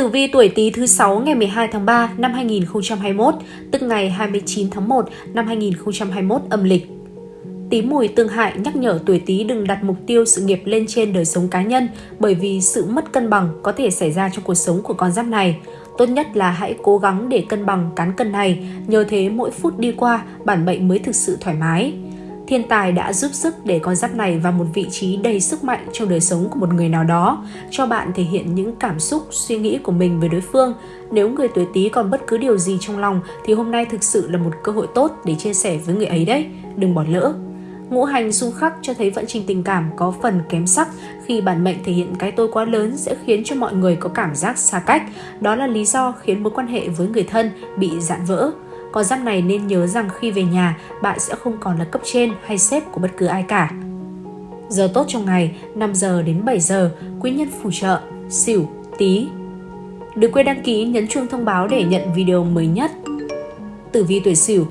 Tử vi tuổi Tý thứ 6 ngày 12 tháng 3 năm 2021, tức ngày 29 tháng 1 năm 2021 âm lịch. Tý mùi tương hại nhắc nhở tuổi Tý đừng đặt mục tiêu sự nghiệp lên trên đời sống cá nhân bởi vì sự mất cân bằng có thể xảy ra trong cuộc sống của con giáp này. Tốt nhất là hãy cố gắng để cân bằng cán cân này, nhờ thế mỗi phút đi qua bản mệnh mới thực sự thoải mái. Thiên tài đã giúp sức để con giáp này vào một vị trí đầy sức mạnh trong đời sống của một người nào đó, cho bạn thể hiện những cảm xúc, suy nghĩ của mình về đối phương. Nếu người tuổi Tý còn bất cứ điều gì trong lòng thì hôm nay thực sự là một cơ hội tốt để chia sẻ với người ấy đấy, đừng bỏ lỡ. Ngũ hành xung khắc cho thấy vận trình tình cảm có phần kém sắc khi bản mệnh thể hiện cái tôi quá lớn sẽ khiến cho mọi người có cảm giác xa cách. Đó là lý do khiến mối quan hệ với người thân bị dạn vỡ. Con giáp này nên nhớ rằng khi về nhà, bạn sẽ không còn là cấp trên hay sếp của bất cứ ai cả. Giờ tốt trong ngày 5 giờ đến 7 giờ, quý nhân phù trợ, xỉu, tí. Đừng quên đăng ký nhấn chuông thông báo để nhận video mới nhất. Tử vi tuổi xỉu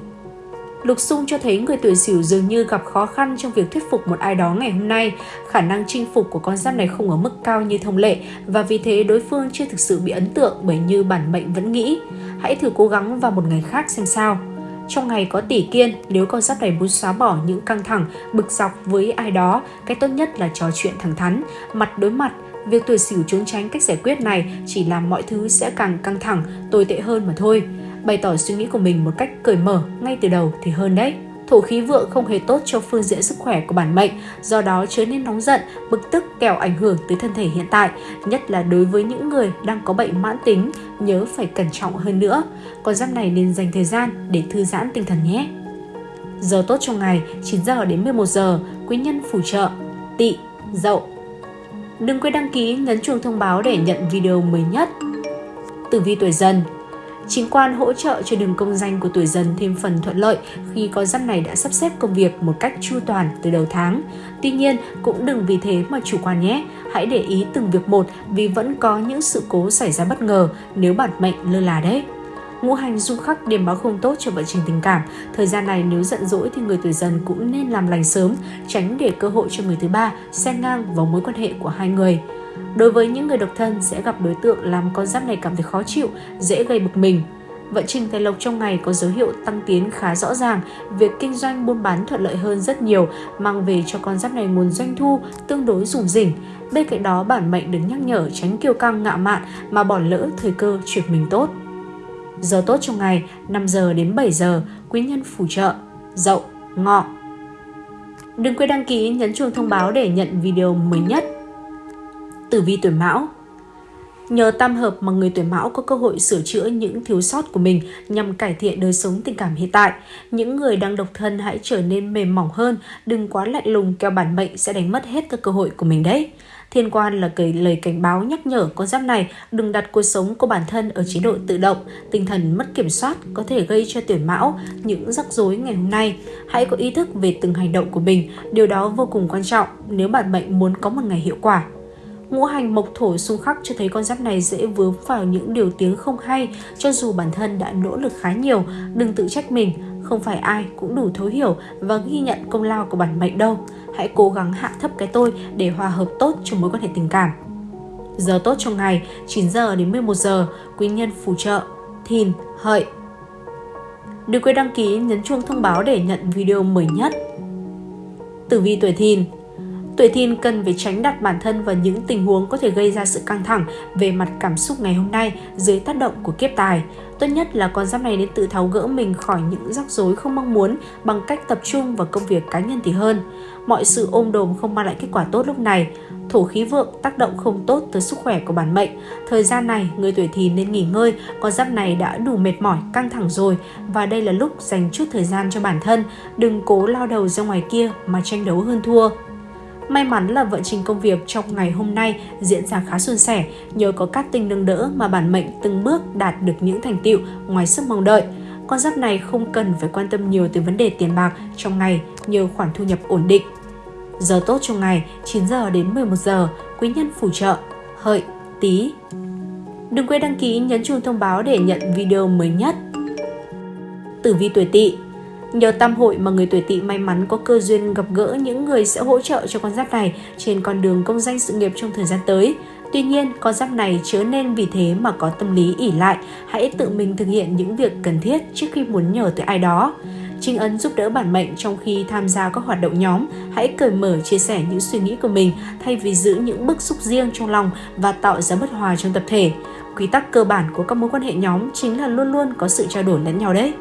Lục xung cho thấy người tuổi sửu dường như gặp khó khăn trong việc thuyết phục một ai đó ngày hôm nay. Khả năng chinh phục của con giáp này không ở mức cao như thông lệ và vì thế đối phương chưa thực sự bị ấn tượng bởi như bản mệnh vẫn nghĩ. Hãy thử cố gắng vào một ngày khác xem sao. Trong ngày có tỷ kiên, nếu con giáp này muốn xóa bỏ những căng thẳng, bực dọc với ai đó, cái tốt nhất là trò chuyện thẳng thắn, mặt đối mặt. Việc tuổi sửu trốn tránh cách giải quyết này chỉ làm mọi thứ sẽ càng căng thẳng, tồi tệ hơn mà thôi bày tỏ suy nghĩ của mình một cách cởi mở ngay từ đầu thì hơn đấy. Thổ khí vượng không hề tốt cho phương diện sức khỏe của bản mệnh, do đó chớ nên nóng giận, bực tức kẻo ảnh hưởng tới thân thể hiện tại, nhất là đối với những người đang có bệnh mãn tính, nhớ phải cẩn trọng hơn nữa. Con giáp này nên dành thời gian để thư giãn tinh thần nhé. Giờ tốt trong ngày 9 giờ đến 11 giờ, quý nhân phù trợ, tị, dậu. Đừng quên đăng ký, nhấn chuông thông báo để nhận video mới nhất. Tử vi tuổi dần Chính quan hỗ trợ cho đường công danh của tuổi dần thêm phần thuận lợi khi con giáp này đã sắp xếp công việc một cách chu toàn từ đầu tháng. Tuy nhiên, cũng đừng vì thế mà chủ quan nhé. Hãy để ý từng việc một vì vẫn có những sự cố xảy ra bất ngờ nếu bản mệnh lơ là đấy. Ngũ hành dung khắc điểm báo không tốt cho vận trình tình cảm. Thời gian này nếu giận dỗi thì người tuổi dần cũng nên làm lành sớm, tránh để cơ hội cho người thứ ba xen ngang vào mối quan hệ của hai người. Đối với những người độc thân sẽ gặp đối tượng làm con giáp này cảm thấy khó chịu, dễ gây bực mình. Vận trình tài lộc trong ngày có dấu hiệu tăng tiến khá rõ ràng, việc kinh doanh buôn bán thuận lợi hơn rất nhiều, mang về cho con giáp này nguồn doanh thu tương đối rủng rỉnh. Bên cạnh đó, bản mệnh được nhắc nhở tránh kiêu căng ngạo mạn mà bỏ lỡ thời cơ chuyển mình tốt. Giờ tốt trong ngày 5 giờ đến 7 giờ, quý nhân phù trợ, dậu, ngọ. Đừng quên đăng ký nhấn chuông thông báo để nhận video mới nhất tử vi tuổi mão. Nhờ tam hợp mà người tuổi mão có cơ hội sửa chữa những thiếu sót của mình nhằm cải thiện đời sống tình cảm hiện tại. Những người đang độc thân hãy trở nên mềm mỏng hơn, đừng quá lạnh lùng keo bản mệnh sẽ đánh mất hết các cơ hội của mình đấy. Thiên quan là cái lời cảnh báo nhắc nhở con giáp này đừng đặt cuộc sống của bản thân ở chế độ tự động, tinh thần mất kiểm soát có thể gây cho tuổi mão những rắc rối ngày hôm nay. Hãy có ý thức về từng hành động của mình, điều đó vô cùng quan trọng nếu bản mệnh muốn có một ngày hiệu quả. Ngũ hành mộc thổ xung khắc cho thấy con giáp này dễ vướng vào những điều tiếng không hay cho dù bản thân đã nỗ lực khá nhiều, đừng tự trách mình, không phải ai cũng đủ thấu hiểu và ghi nhận công lao của bản mệnh đâu. Hãy cố gắng hạ thấp cái tôi để hòa hợp tốt trong mối quan hệ tình cảm. Giờ tốt trong ngày 9 giờ đến 11 giờ, quý nhân phù trợ, thìn, hợi. Đừng quên đăng ký nhấn chuông thông báo để nhận video mới nhất. Tử vi tuổi thìn Tuổi thìn cần phải tránh đặt bản thân vào những tình huống có thể gây ra sự căng thẳng về mặt cảm xúc ngày hôm nay dưới tác động của kiếp tài. Tốt nhất là con giáp này nên tự tháo gỡ mình khỏi những rắc rối không mong muốn bằng cách tập trung vào công việc cá nhân thì hơn. Mọi sự ôm đồm không mang lại kết quả tốt lúc này. Thổ khí vượng tác động không tốt tới sức khỏe của bản mệnh. Thời gian này, người tuổi thìn nên nghỉ ngơi, con giáp này đã đủ mệt mỏi, căng thẳng rồi và đây là lúc dành chút thời gian cho bản thân. Đừng cố lao đầu ra ngoài kia mà tranh đấu hơn thua. May mắn là vận trình công việc trong ngày hôm nay diễn ra khá suôn sẻ, nhờ có các tinh nâng đỡ mà bản mệnh từng bước đạt được những thành tựu ngoài sức mong đợi. Con giáp này không cần phải quan tâm nhiều tới vấn đề tiền bạc trong ngày nhờ khoản thu nhập ổn định. Giờ tốt trong ngày 9 giờ đến 11 giờ, quý nhân phù trợ, hợi, tí. Đừng quên đăng ký nhấn chuông thông báo để nhận video mới nhất. Tử vi tuổi tỵ Nhờ tam hội mà người tuổi tỵ may mắn có cơ duyên gặp gỡ những người sẽ hỗ trợ cho con giáp này trên con đường công danh sự nghiệp trong thời gian tới. Tuy nhiên, con giáp này chớ nên vì thế mà có tâm lý ỉ lại, hãy tự mình thực hiện những việc cần thiết trước khi muốn nhờ tới ai đó. Trinh ấn giúp đỡ bản mệnh trong khi tham gia các hoạt động nhóm, hãy cởi mở chia sẻ những suy nghĩ của mình thay vì giữ những bức xúc riêng trong lòng và tạo ra bất hòa trong tập thể. Quy tắc cơ bản của các mối quan hệ nhóm chính là luôn luôn có sự trao đổi lẫn nhau đấy.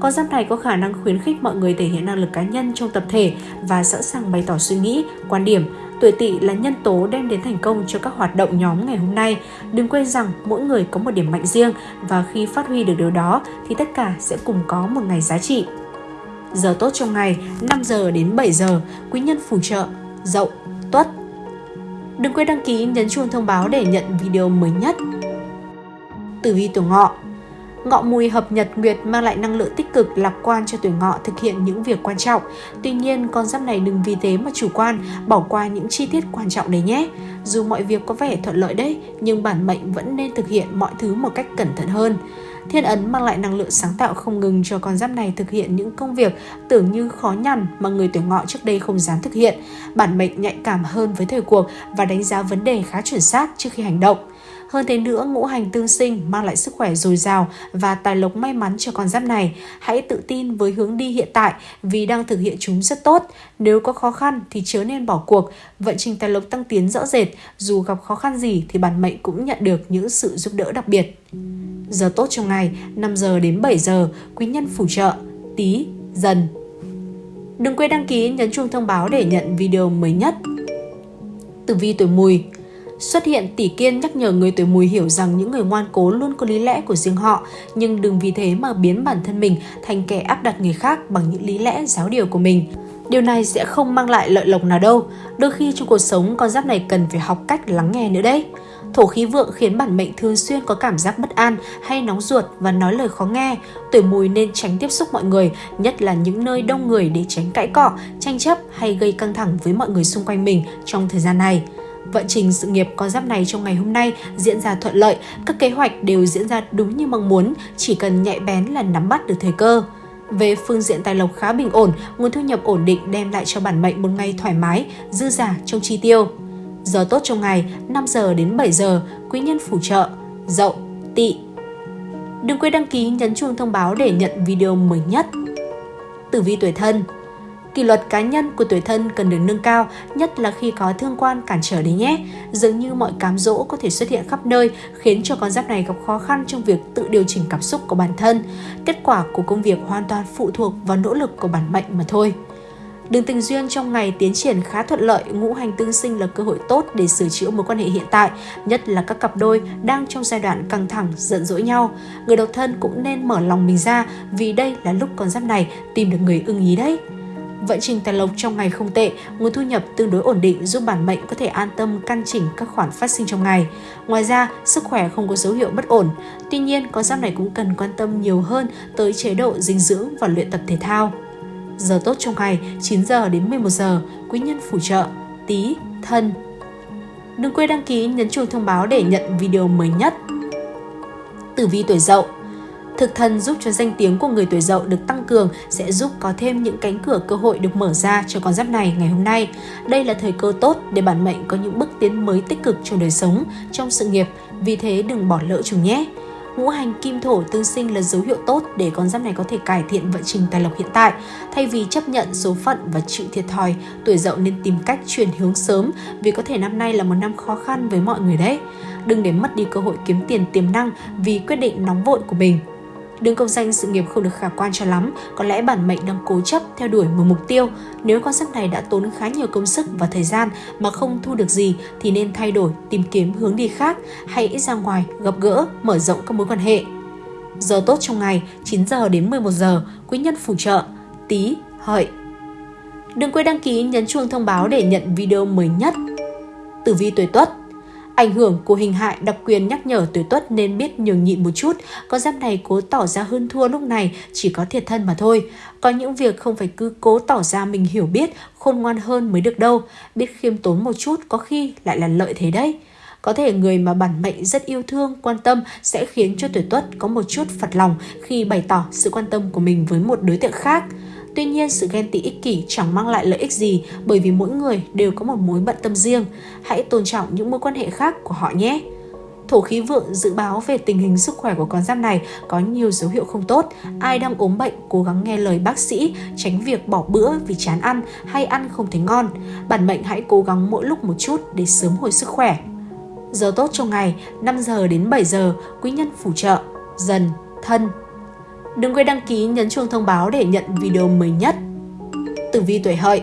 Con giáp này có khả năng khuyến khích mọi người thể hiện năng lực cá nhân trong tập thể và sẵn sàng bày tỏ suy nghĩ, quan điểm. Tuổi tỵ là nhân tố đem đến thành công cho các hoạt động nhóm ngày hôm nay. Đừng quên rằng mỗi người có một điểm mạnh riêng và khi phát huy được điều đó thì tất cả sẽ cùng có một ngày giá trị. Giờ tốt trong ngày 5 giờ đến 7 giờ, quý nhân phù trợ, dậu, tuất. Đừng quên đăng ký nhấn chuông thông báo để nhận video mới nhất. Tử vi tuổi ngọ Ngọ mùi hợp nhật nguyệt mang lại năng lượng tích cực lạc quan cho tuổi ngọ thực hiện những việc quan trọng. Tuy nhiên, con giáp này đừng vì thế mà chủ quan, bỏ qua những chi tiết quan trọng đấy nhé. Dù mọi việc có vẻ thuận lợi đấy, nhưng bản mệnh vẫn nên thực hiện mọi thứ một cách cẩn thận hơn. Thiên ấn mang lại năng lượng sáng tạo không ngừng cho con giáp này thực hiện những công việc tưởng như khó nhằn mà người tuổi ngọ trước đây không dám thực hiện. Bản mệnh nhạy cảm hơn với thời cuộc và đánh giá vấn đề khá chuẩn xác trước khi hành động. Hơn thế nữa, ngũ hành tương sinh mang lại sức khỏe dồi dào và tài lộc may mắn cho con giáp này. Hãy tự tin với hướng đi hiện tại vì đang thực hiện chúng rất tốt. Nếu có khó khăn thì chớ nên bỏ cuộc. Vận trình tài lộc tăng tiến rõ rệt, dù gặp khó khăn gì thì bản mệnh cũng nhận được những sự giúp đỡ đặc biệt. Giờ tốt trong ngày 5 giờ đến 7 giờ, quý nhân phù trợ, tí, dần. Đừng quên đăng ký nhấn chuông thông báo để nhận video mới nhất. Tử vi tuổi mùi Xuất hiện tỷ kiên nhắc nhở người tuổi mùi hiểu rằng những người ngoan cố luôn có lý lẽ của riêng họ, nhưng đừng vì thế mà biến bản thân mình thành kẻ áp đặt người khác bằng những lý lẽ giáo điều của mình. Điều này sẽ không mang lại lợi lộc nào đâu. Đôi khi trong cuộc sống con giáp này cần phải học cách lắng nghe nữa đấy. Thổ khí vượng khiến bản mệnh thường xuyên có cảm giác bất an hay nóng ruột và nói lời khó nghe. Tuổi mùi nên tránh tiếp xúc mọi người, nhất là những nơi đông người để tránh cãi cọ, tranh chấp hay gây căng thẳng với mọi người xung quanh mình trong thời gian này. Vận trình sự nghiệp con giáp này trong ngày hôm nay diễn ra thuận lợi, các kế hoạch đều diễn ra đúng như mong muốn, chỉ cần nhạy bén là nắm bắt được thời cơ. Về phương diện tài lộc khá bình ổn, nguồn thu nhập ổn định đem lại cho bản mệnh một ngày thoải mái, dư giả trong chi tiêu. Giờ tốt trong ngày 5 giờ đến 7 giờ, quý nhân phù trợ, dậu, tỵ. Đừng quên đăng ký nhấn chuông thông báo để nhận video mới nhất. Tử vi tuổi thân Kỷ luật cá nhân của tuổi thân cần được nâng cao, nhất là khi có thương quan cản trở đấy nhé. Dường như mọi cám dỗ có thể xuất hiện khắp nơi, khiến cho con giáp này gặp khó khăn trong việc tự điều chỉnh cảm xúc của bản thân. Kết quả của công việc hoàn toàn phụ thuộc vào nỗ lực của bản mệnh mà thôi. Đường tình duyên trong ngày tiến triển khá thuận lợi, ngũ hành tương sinh là cơ hội tốt để sửa chữa mối quan hệ hiện tại, nhất là các cặp đôi đang trong giai đoạn căng thẳng, giận dỗi nhau. Người độc thân cũng nên mở lòng mình ra vì đây là lúc con giáp này tìm được người ưng ý đấy. Vận trình tài lộc trong ngày không tệ, nguồn thu nhập tương đối ổn định giúp bản mệnh có thể an tâm căn chỉnh các khoản phát sinh trong ngày. Ngoài ra, sức khỏe không có dấu hiệu bất ổn. Tuy nhiên, con giáp này cũng cần quan tâm nhiều hơn tới chế độ dinh dưỡng và luyện tập thể thao. Giờ tốt trong ngày 9 giờ đến 11 giờ, quý nhân phù trợ, tí, thân. Đừng quên đăng ký nhấn chuông thông báo để nhận video mới nhất. Tử vi tuổi dậu Thực thần giúp cho danh tiếng của người tuổi dậu được tăng cường sẽ giúp có thêm những cánh cửa cơ hội được mở ra cho con giáp này ngày hôm nay. Đây là thời cơ tốt để bản mệnh có những bước tiến mới tích cực trong đời sống, trong sự nghiệp, vì thế đừng bỏ lỡ chúng nhé. Ngũ hành kim thổ tương sinh là dấu hiệu tốt để con giáp này có thể cải thiện vận trình tài lộc hiện tại. Thay vì chấp nhận số phận và chịu thiệt thòi, tuổi dậu nên tìm cách chuyển hướng sớm vì có thể năm nay là một năm khó khăn với mọi người đấy. Đừng để mất đi cơ hội kiếm tiền tiềm năng vì quyết định nóng vội của mình. Đường công danh sự nghiệp không được khả quan cho lắm, có lẽ bản mệnh đang cố chấp theo đuổi một mục tiêu. Nếu con giáp này đã tốn khá nhiều công sức và thời gian mà không thu được gì thì nên thay đổi, tìm kiếm hướng đi khác, hãy ra ngoài, gặp gỡ, mở rộng các mối quan hệ. Giờ tốt trong ngày 9 giờ đến 11 giờ, quý nhân phù trợ, tí, hợi. Đừng quên đăng ký nhấn chuông thông báo để nhận video mới nhất. Tử vi tuổi Tuất Ảnh hưởng của hình hại đặc quyền nhắc nhở tuổi tuất nên biết nhường nhịn một chút, có giáp này cố tỏ ra hơn thua lúc này chỉ có thiệt thân mà thôi. Có những việc không phải cứ cố tỏ ra mình hiểu biết, khôn ngoan hơn mới được đâu, biết khiêm tốn một chút có khi lại là lợi thế đấy. Có thể người mà bản mệnh rất yêu thương, quan tâm sẽ khiến cho tuổi tuất có một chút phật lòng khi bày tỏ sự quan tâm của mình với một đối tượng khác. Tuy nhiên, sự ghen tị ích kỷ chẳng mang lại lợi ích gì bởi vì mỗi người đều có một mối bận tâm riêng. Hãy tôn trọng những mối quan hệ khác của họ nhé. Thổ khí vượng dự báo về tình hình sức khỏe của con giáp này có nhiều dấu hiệu không tốt. Ai đang ốm bệnh cố gắng nghe lời bác sĩ, tránh việc bỏ bữa vì chán ăn hay ăn không thấy ngon. Bản mệnh hãy cố gắng mỗi lúc một chút để sớm hồi sức khỏe. Giờ tốt trong ngày 5 giờ đến 7 giờ, quý nhân phù trợ, dần, thân. Đừng quên đăng ký, nhấn chuông thông báo để nhận video mới nhất. Tử vi tuổi hợi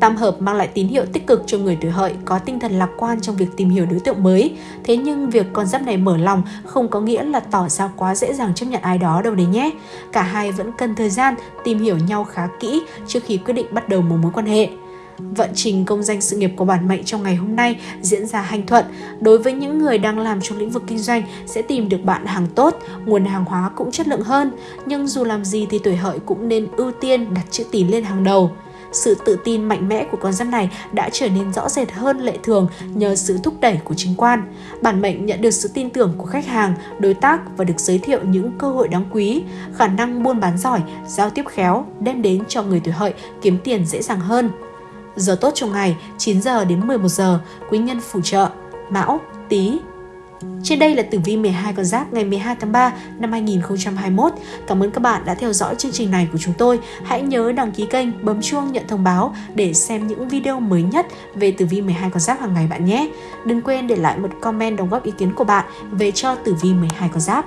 Tam hợp mang lại tín hiệu tích cực cho người tuổi hợi, có tinh thần lạc quan trong việc tìm hiểu đối tượng mới. Thế nhưng việc con giáp này mở lòng không có nghĩa là tỏ ra quá dễ dàng chấp nhận ai đó đâu đấy nhé. Cả hai vẫn cần thời gian tìm hiểu nhau khá kỹ trước khi quyết định bắt đầu một mối quan hệ. Vận trình công danh sự nghiệp của bản mệnh trong ngày hôm nay diễn ra hanh thuận. Đối với những người đang làm trong lĩnh vực kinh doanh sẽ tìm được bạn hàng tốt, nguồn hàng hóa cũng chất lượng hơn. Nhưng dù làm gì thì tuổi hợi cũng nên ưu tiên đặt chữ tín lên hàng đầu. Sự tự tin mạnh mẽ của con giáp này đã trở nên rõ rệt hơn lệ thường nhờ sự thúc đẩy của chính quan. Bản mệnh nhận được sự tin tưởng của khách hàng, đối tác và được giới thiệu những cơ hội đáng quý. Khả năng buôn bán giỏi, giao tiếp khéo đem đến cho người tuổi hợi kiếm tiền dễ dàng hơn. Giờ tốt trong ngày 9 giờ đến 11 giờ, quý nhân phù trợ, Mão, Tý, trên đây là tử vi 12 con giáp ngày 12 tháng 3 năm 2021. Cảm ơn các bạn đã theo dõi chương trình này của chúng tôi. Hãy nhớ đăng ký kênh, bấm chuông nhận thông báo để xem những video mới nhất về tử vi 12 con giáp hàng ngày bạn nhé. Đừng quên để lại một comment đóng góp ý kiến của bạn về cho tử vi 12 con giáp.